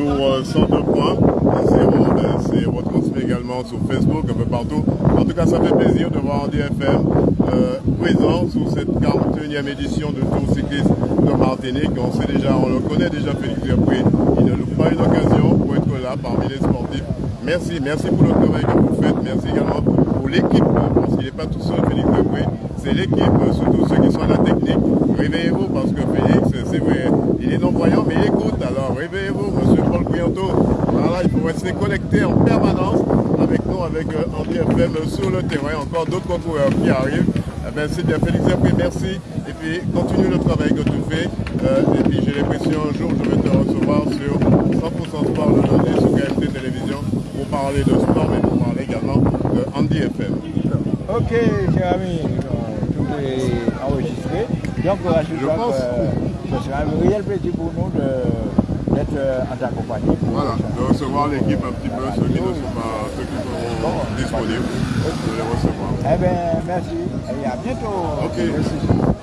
sur 102 points. C'est retransmis également sur Facebook, un peu partout. En tout cas, ça fait plaisir de voir Andy FM présent sur cette 41e édition de Tour cycliste de Martinique. On sait déjà, on le connaît déjà, Félix Dupré. Il ne loupe pas une occasion pour être là parmi les sportifs. Merci, merci pour le travail que vous faites. Merci également pour l'équipe, parce qu'il n'est pas tout seul, Félix Dupré. C'est l'équipe, surtout ceux qui sont à la technique. Réveillez-vous parce que Félix, c'est vrai, il est non-voyant, mais il écoute. Alors Brianto. Voilà, il faut rester connecté en permanence avec nous, avec euh, Andy FM sur le terrain. Encore d'autres concoureurs qui arrivent. Eh bien, c'est bien, Félix Dupré, merci. Et puis, continue le travail que tu fais. Euh, et puis, j'ai l'impression, un jour, je vais te recevoir sur 100% Sport le lundi sur KMT Télévision pour parler de sport, mais pour parler également de Andy FM. Ok, cher ami, tout est enregistré. Donc, je, Je crois pense. que ce sera un réel plaisir pour nous de- euh, pour Voilà, de recevoir l'équipe un petit peu, ceux qui ne sont pas, ceux qui seront disponibles, de les recevoir. Eh bien, merci et à bientôt. Ok. Merci.